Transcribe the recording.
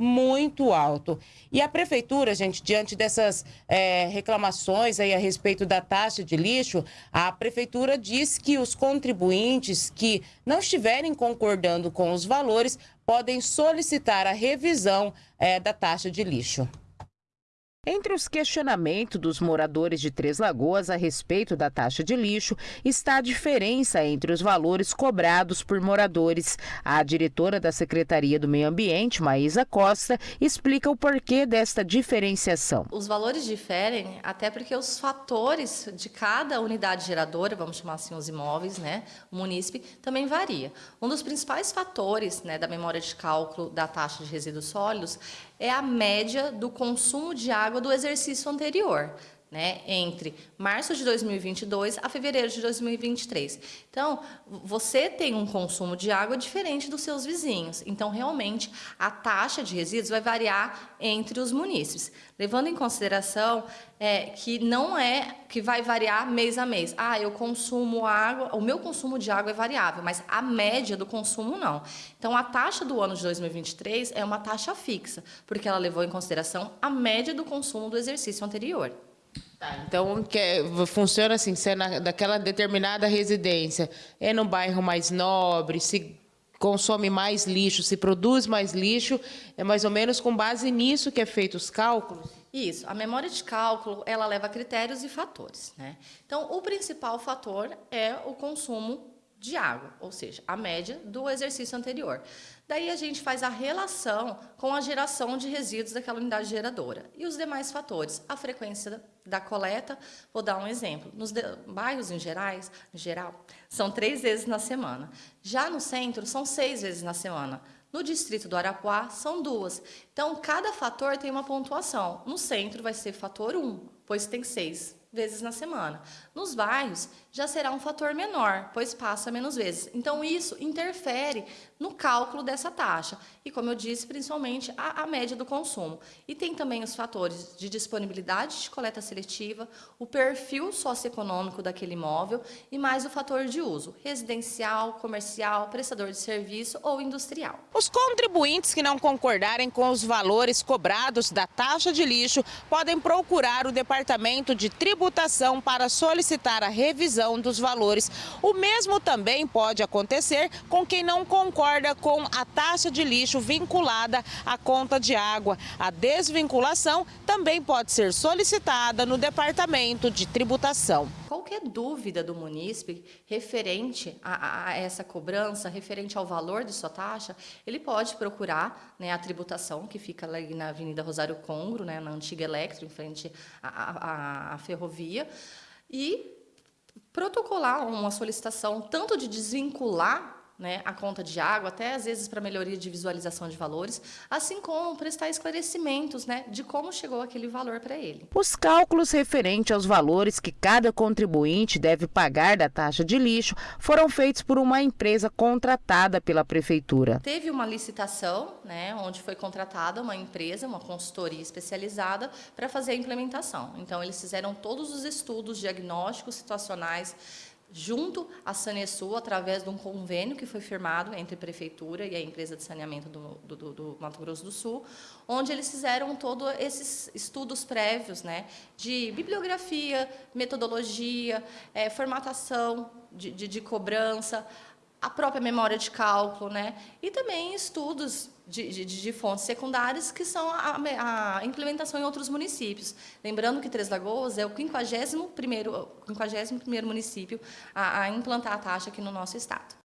muito alto. E a prefeitura, gente, diante dessas é, reclamações aí a respeito da taxa de lixo, a prefeitura diz que os contribuintes que não estiverem concordando com os valores podem solicitar a revisão é, da taxa de lixo. Entre os questionamentos dos moradores de Três Lagoas a respeito da taxa de lixo está a diferença entre os valores cobrados por moradores. A diretora da Secretaria do Meio Ambiente, Maísa Costa, explica o porquê desta diferenciação. Os valores diferem até porque os fatores de cada unidade geradora, vamos chamar assim os imóveis, né, o munícipe, também varia. Um dos principais fatores né, da memória de cálculo da taxa de resíduos sólidos é a média do consumo de água do exercício anterior né, entre março de 2022 a fevereiro de 2023. Então, você tem um consumo de água diferente dos seus vizinhos. Então, realmente, a taxa de resíduos vai variar entre os munícipes, levando em consideração é, que não é que vai variar mês a mês. Ah, eu consumo água, o meu consumo de água é variável, mas a média do consumo não. Então, a taxa do ano de 2023 é uma taxa fixa, porque ela levou em consideração a média do consumo do exercício anterior. Tá, então que é, funciona assim, se é na, daquela determinada residência, é no bairro mais nobre, se consome mais lixo, se produz mais lixo, é mais ou menos com base nisso que é feito os cálculos? Isso, a memória de cálculo, ela leva critérios e fatores. Né? Então, o principal fator é o consumo de água, ou seja, a média do exercício anterior. Daí a gente faz a relação com a geração de resíduos daquela unidade geradora. E os demais fatores, a frequência da coleta, vou dar um exemplo. Nos bairros em, gerais, em geral, são três vezes na semana. Já no centro, são seis vezes na semana. No distrito do Arapuá, são duas. Então, cada fator tem uma pontuação. No centro vai ser fator 1, pois tem seis vezes na semana. Nos bairros, já será um fator menor, pois passa menos vezes. Então, isso interfere no cálculo dessa taxa. E, como eu disse, principalmente a, a média do consumo. E tem também os fatores de disponibilidade de coleta seletiva, o perfil socioeconômico daquele imóvel e mais o fator de uso, residencial, comercial, prestador de serviço ou industrial. Os contribuintes que não concordarem com os valores cobrados da taxa de lixo podem procurar o Departamento de Tributação para solicitar a revisão dos valores. O mesmo também pode acontecer com quem não concorda concorda com a taxa de lixo vinculada à conta de água. A desvinculação também pode ser solicitada no Departamento de Tributação. Qualquer dúvida do munícipe referente a, a essa cobrança, referente ao valor de sua taxa, ele pode procurar né, a tributação, que fica ali na Avenida Rosário Congro, né, na antiga Electro, em frente à, à, à ferrovia, e protocolar uma solicitação tanto de desvincular né, a conta de água, até às vezes para melhoria de visualização de valores, assim como prestar esclarecimentos né, de como chegou aquele valor para ele. Os cálculos referentes aos valores que cada contribuinte deve pagar da taxa de lixo foram feitos por uma empresa contratada pela Prefeitura. Teve uma licitação, né, onde foi contratada uma empresa, uma consultoria especializada, para fazer a implementação. Então, eles fizeram todos os estudos diagnósticos situacionais, junto à Sanesul, através de um convênio que foi firmado entre a Prefeitura e a empresa de saneamento do, do, do Mato Grosso do Sul, onde eles fizeram todos esses estudos prévios né, de bibliografia, metodologia, é, formatação de, de, de cobrança, a própria memória de cálculo, né? e também estudos de, de, de fontes secundárias que são a, a, implementação em outros municípios. Lembrando que Três Lagoas é o 51º, 51º município a, a implantar a taxa aqui no nosso estado.